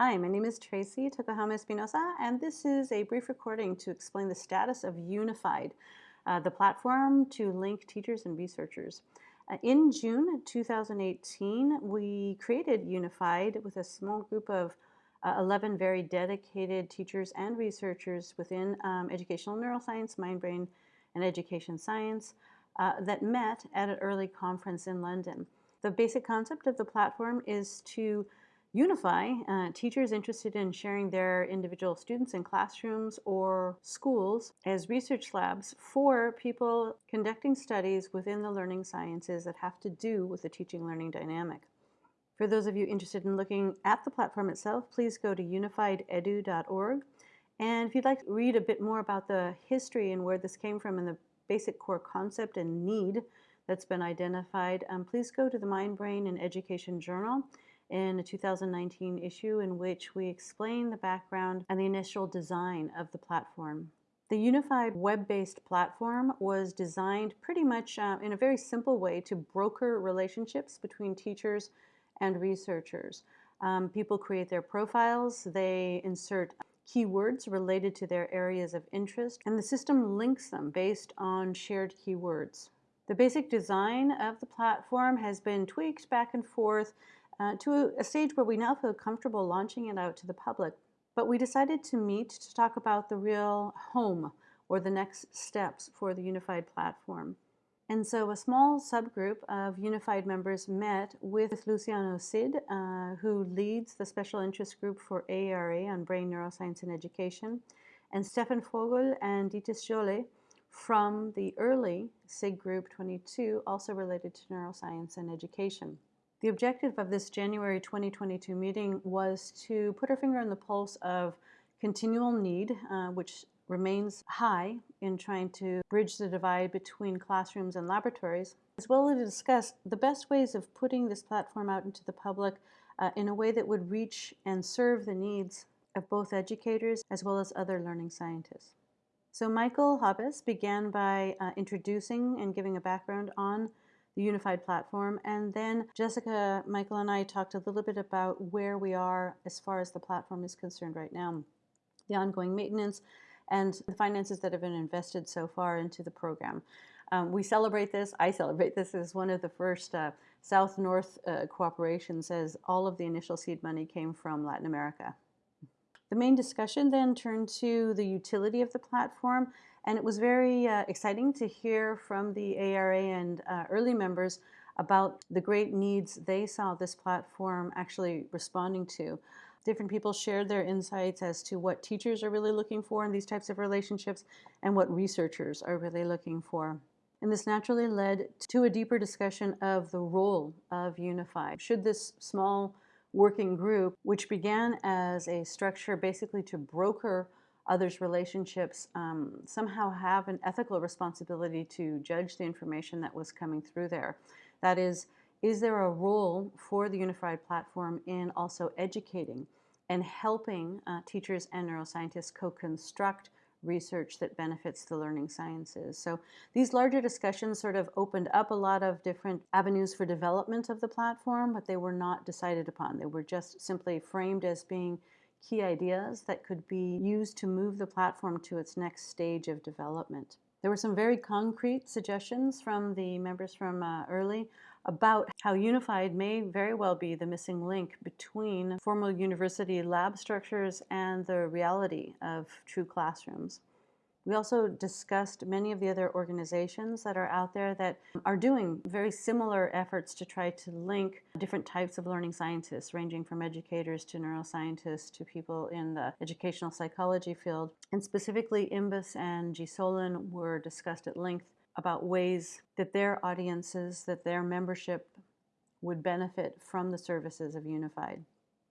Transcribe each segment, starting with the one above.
Hi, my name is Tracy Tokuhama Espinosa, and this is a brief recording to explain the status of Unified, uh, the platform to link teachers and researchers. Uh, in June 2018, we created Unified with a small group of uh, 11 very dedicated teachers and researchers within um, educational neuroscience, mind brain, and education science uh, that met at an EARLI conference in London. The basic concept of the platform is to Unify, uh, teachers interested in sharing their individual students in classrooms or schools as research labs for people conducting studies within the learning sciences that have to do with the teaching learning dynamic. For those of you interested in looking at the platform itself, please go to unifiededu.org. And if you'd like to read a bit more about the history and where this came from and the basic core concept and need that's been identified, um, please go to the Mind, Brain, and Education Journal in a 2019 issue in which we explain the background and the initial design of the platform. The unified web-based platform was designed pretty much uh, in a very simple way to broker relationships between teachers and researchers. Um, people create their profiles, they insert keywords related to their areas of interest, and the system links them based on shared keywords. The basic design of the platform has been tweaked back and forth uh, to a stage where we now feel comfortable launching it out to the public. But we decided to meet to talk about the real home or the next steps for the unified platform. And so a small subgroup of unified members met with Luciano Cid, uh, who leads the special interest group for AERA on brain neuroscience and education, and Stephan Vogel and Dietsje Jolles from the EARLI SIG Group 22, also related to neuroscience and education. The objective of this January 2022 meeting was to put our finger on the pulse of continual need, uh, which remains high in trying to bridge the divide between classrooms and laboratories, as well as to discuss the best ways of putting this platform out into the public uh, in a way that would reach and serve the needs of both educators as well as other learning scientists. So Michael Habes began by uh, introducing and giving a background on the unified platform. And then Jessica, Michael, and I talked a little bit about where we are as far as the platform is concerned right now, the ongoing maintenance, and the finances that have been invested so far into the program. Um, we celebrate this, I celebrate this as one of the first uh, South-North uh, cooperations as all of the initial seed money came from Latin America. The main discussion then turned to the utility of the platform and it was very uh, exciting to hear from the AERA and uh, EARLI members about the great needs they saw this platform actually responding to. Different people shared their insights as to what teachers are really looking for in these types of relationships and what researchers are really looking for. And this naturally led to a deeper discussion of the role of Unify. Should this small working group, which began as a structure basically to broker others' relationships um, somehow have an ethical responsibility to judge the information that was coming through there. That is, is there a role for the unified platform in also educating and helping uh, teachers and neuroscientists co-construct research that benefits the learning sciences. So these larger discussions sort of opened up a lot of different avenues for development of the platform, but they were not decided upon. They were just simply framed as being key ideas that could be used to move the platform to its next stage of development. There were some very concrete suggestions from the members from uh, EARLI about how unified may very well be the missing link between formal university lab structures and the reality of true classrooms. We also discussed many of the other organizations that are out there that are doing very similar efforts to try to link different types of learning scientists, ranging from educators to neuroscientists to people in the educational psychology field. And specifically, IMBES and GSOLIN were discussed at length about ways that their audiences, that their membership would benefit from the services of Unified.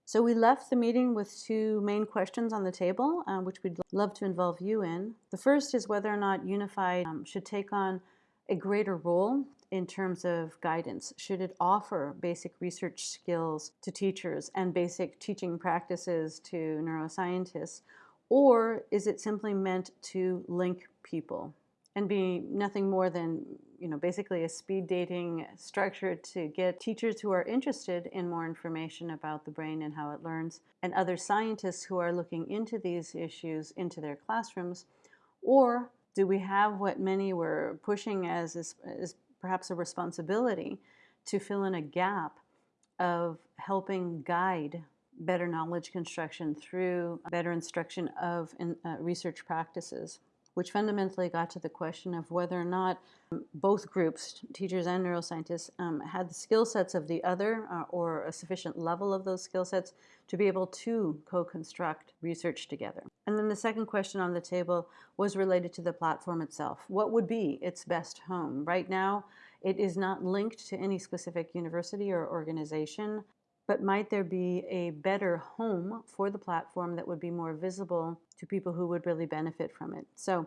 So we left the meeting with two main questions on the table, uh, which we'd love to involve you in. The first is whether or not Unified um, should take on a greater role in terms of guidance. Should it offer basic research skills to teachers and basic teaching practices to neuroscientists? Or is it simply meant to link people and be nothing more than you know, basically a speed dating structure to get teachers who are interested in more information about the brain and how it learns, and other scientists who are looking into these issues into their classrooms? Or do we have what many were pushing as, as, as perhaps a responsibility to fill in a gap of helping guide better knowledge construction through better instruction of in, uh, research practices, which fundamentally got to the question of whether or not both groups, teachers and neuroscientists, um, had the skill sets of the other uh, or a sufficient level of those skill sets to be able to co-construct research together. And then the second question on the table was related to the platform itself. What would be its best home? Right now, it is not linked to any specific university or organization but might there be a better home for the platform that would be more visible to people who would really benefit from it? So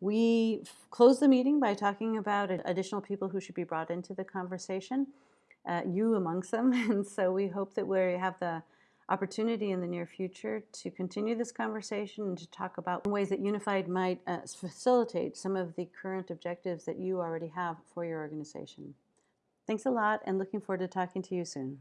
we close the meeting by talking about additional people who should be brought into the conversation, uh, you amongst them. And so we hope that we have the opportunity in the near future to continue this conversation and to talk about ways that Unified might uh, facilitate some of the current objectives that you already have for your organization. Thanks a lot and looking forward to talking to you soon.